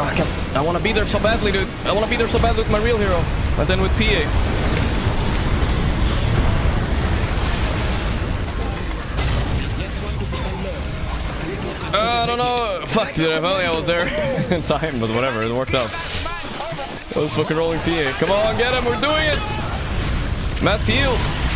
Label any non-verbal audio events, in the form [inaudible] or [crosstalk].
I. I want to be there so badly, dude. I want to be there so badly with my real hero. But then with PA. Uh, I don't know. Fuck, dude. If only I was there [laughs] in time, but whatever. It worked out. I was fucking rolling PA. Come on, get him. We're doing it. Mass heal.